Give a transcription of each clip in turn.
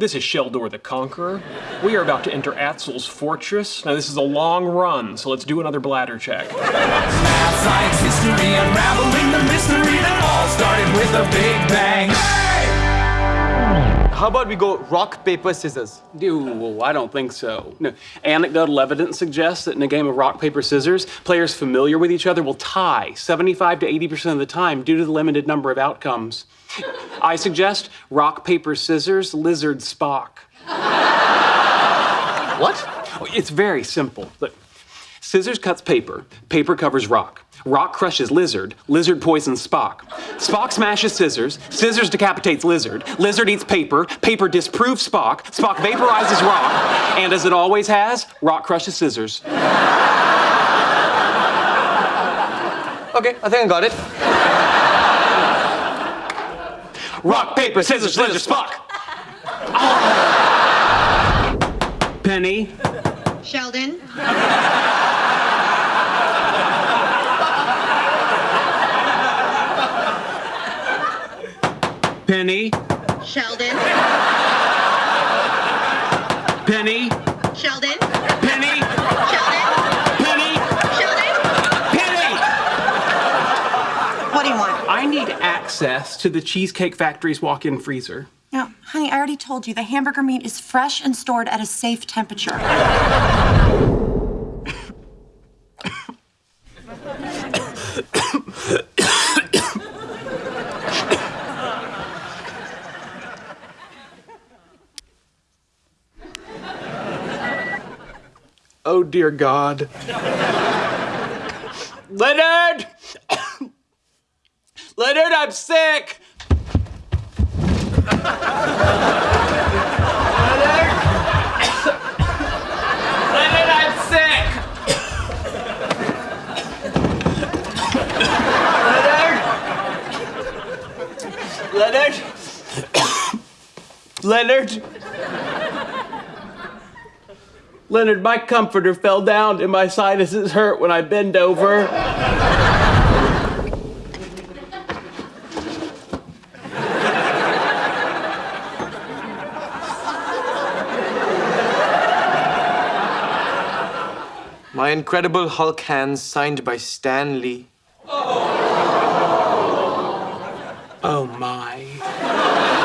This is Sheldor the Conqueror. We are about to enter Atzel's fortress. Now, this is a long run, so let's do another bladder check. Math, science, history, unraveling the mystery that all started with a big bang. How about we go rock, paper, scissors? Ew, I don't think so. No. Anecdotal evidence suggests that in a game of rock, paper, scissors, players familiar with each other will tie 75 to 80% of the time due to the limited number of outcomes. I suggest rock, paper, scissors, lizard, Spock. What? It's very simple. Look, scissors cuts paper, paper covers rock. Rock crushes lizard, lizard poisons Spock. Spock smashes scissors, scissors decapitates lizard, lizard eats paper, paper disproves Spock, Spock vaporizes rock, and as it always has, rock crushes scissors. Okay, I think I got it. Rock, paper, scissors, lizard, Spock! Penny, Sheldon. Penny, Sheldon. Penny, Sheldon. Penny, Sheldon. Penny, Sheldon. Penny! What do you want? I need access to the Cheesecake Factory's walk in freezer. No, honey, I already told you the hamburger meat is fresh and stored at a safe temperature. Oh, dear God. Leonard! Leonard, I'm sick! Leonard! Leonard, I'm sick! Leonard! Leonard! Leonard! Leonard, my comforter fell down and my sinuses hurt when I bend over. My Incredible Hulk hands signed by Stan Lee. Oh, oh my.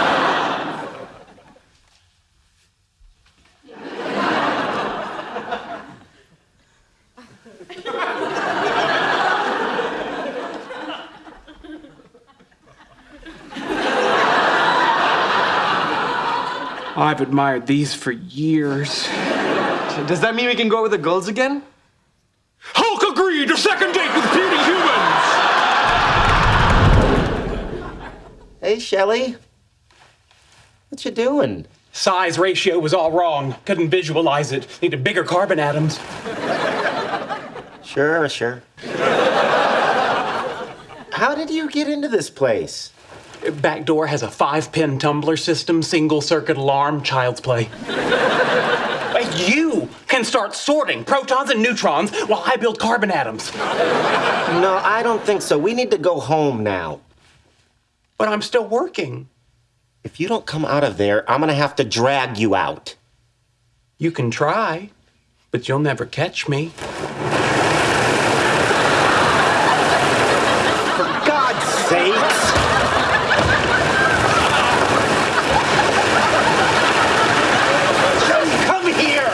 I've admired these for years. Does that mean we can go with the girls again? Hulk agreed to second date with beauty humans! Hey, Shelly. What you doing? Size ratio was all wrong. Couldn't visualize it. Needed bigger carbon atoms. Sure, sure. How did you get into this place? Back door has a five pin tumbler system, single circuit alarm, child's play. you can start sorting protons and neutrons while I build carbon atoms. No, I don't think so. We need to go home now. But I'm still working. If you don't come out of there, I'm gonna have to drag you out. You can try, but you'll never catch me. For God's sakes! Shelly, come here!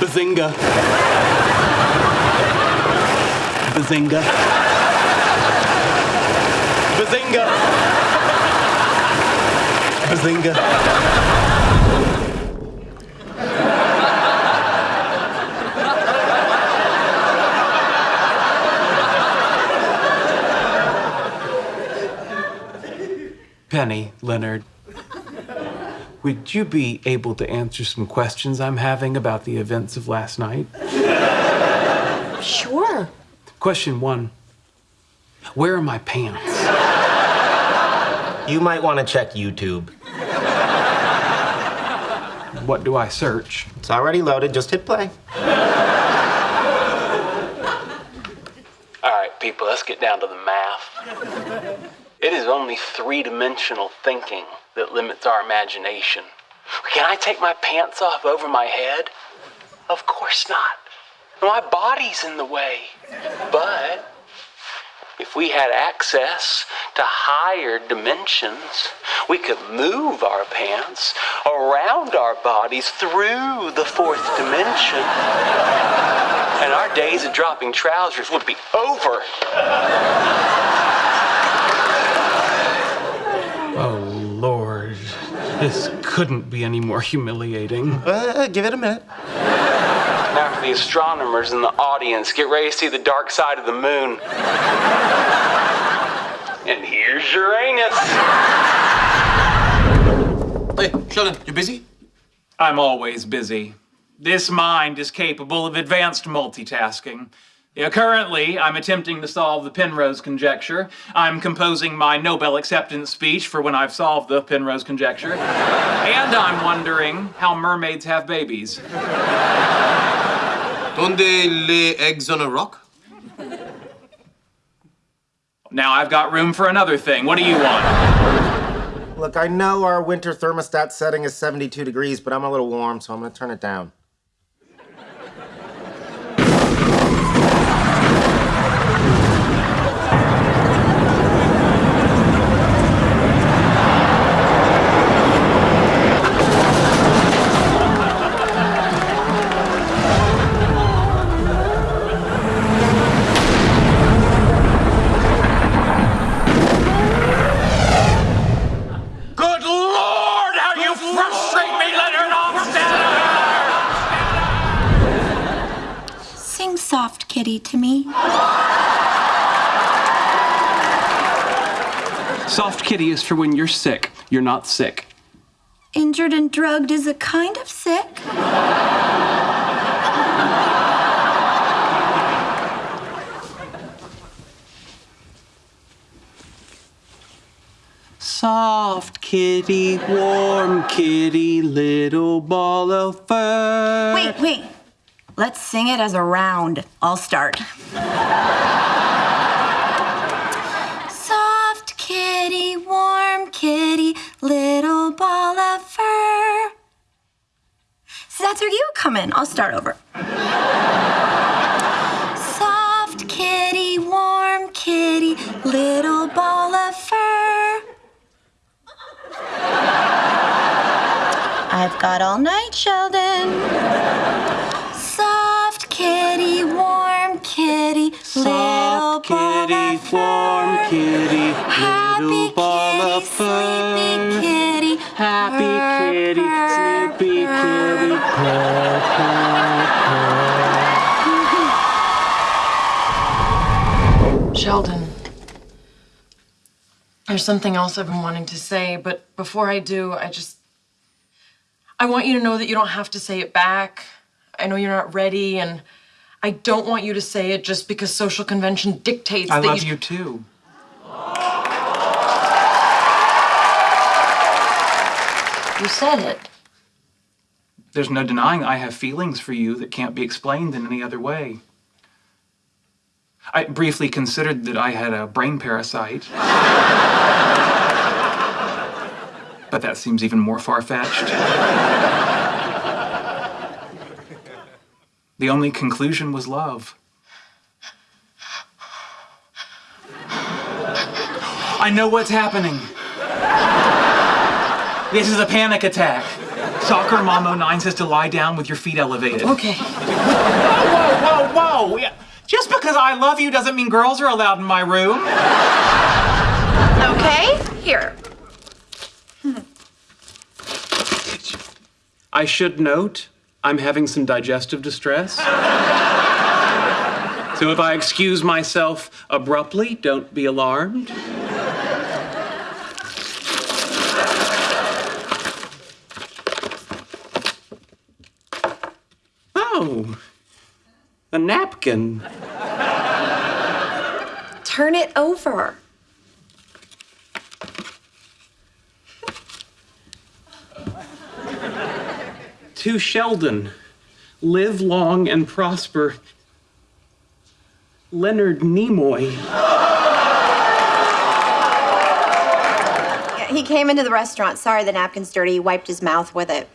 Bazinga. Bazinga. Bazinga. Bazinga. Penny, Leonard, would you be able to answer some questions I'm having about the events of last night? Sure. Question one Where are my pants? You might want to check YouTube. What do I search? It's already loaded. Just hit play. All right, people, let's get down to the math. It is only three dimensional thinking that limits our imagination. Can I take my pants off over my head? Of course not. My body's in the way. But if we had access to higher dimensions, we could move our pants around our bodies through the fourth dimension. And our days of dropping trousers would be over. Oh, Lord. This couldn't be any more humiliating. Uh, give it a minute. Now, for the astronomers in the audience, get ready to see the dark side of the moon. And here's Uranus. Hey, Sheldon, you busy? I'm always busy. This mind is capable of advanced multitasking. Yeah, currently, I'm attempting to solve the Penrose conjecture. I'm composing my Nobel acceptance speech for when I've solved the Penrose conjecture. and I'm wondering how mermaids have babies. Don't they lay eggs on a rock? Now I've got room for another thing. What do you want? Look, I know our winter thermostat setting is 72 degrees, but I'm a little warm, so I'm gonna turn it down. Soft, kitty, to me. Soft kitty is for when you're sick. You're not sick. Injured and drugged is a kind of sick. Soft kitty, warm kitty, little ball of fur. Wait, wait. Let's sing it as a round. I'll start. Soft kitty, warm kitty, little ball of fur. So that's where you come in. I'll start over. Soft kitty, warm kitty, little ball of fur. I've got all night, Sheldon. Soft kitty, warm kitty, little Soft kitty, warm kitty, little ball kitty, of fur. sleepy kitty, Happy purr, kitty, purr, sleepy purr. kitty, purr, purr, purr. Sheldon, there's something else I've been wanting to say, but before I do, I just. I want you to know that you don't have to say it back. I know you're not ready, and I don't want you to say it just because social convention dictates I that love you. you too. You said it. There's no denying I have feelings for you that can't be explained in any other way. I briefly considered that I had a brain parasite. but that seems even more far fetched. The only conclusion was love. I know what's happening. This is a panic attack. Soccer Mom 09 says to lie down with your feet elevated. Okay. Whoa, whoa, whoa! Yeah. Just because I love you doesn't mean girls are allowed in my room. Okay, here. I should note, I'm having some digestive distress. so if I excuse myself abruptly, don't be alarmed. Oh, a napkin. Turn it over. To Sheldon, live long and prosper. Leonard Nimoy. he came into the restaurant. Sorry, the napkin's dirty. He wiped his mouth with it.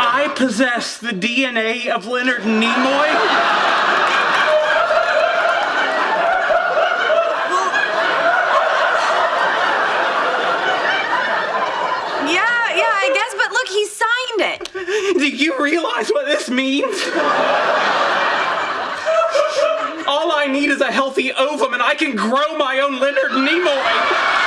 I possess the DNA of Leonard Nimoy? Yeah, yeah, I guess, but look, he signed it. Do you realize what this means? All I need is a healthy ovum and I can grow my own Leonard Nimoy.